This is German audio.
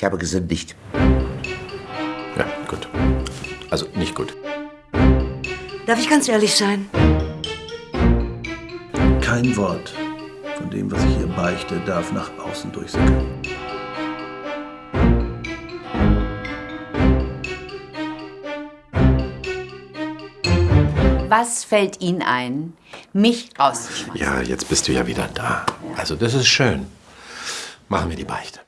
Ich habe gesündigt. Ja, gut. Also nicht gut. Darf ich ganz ehrlich sein? Kein Wort von dem, was ich hier beichte, darf nach außen durchsickern. Was fällt Ihnen ein, mich rauszuschmeißen? Ja, jetzt bist du ja wieder da. Also das ist schön. Machen wir die Beichte.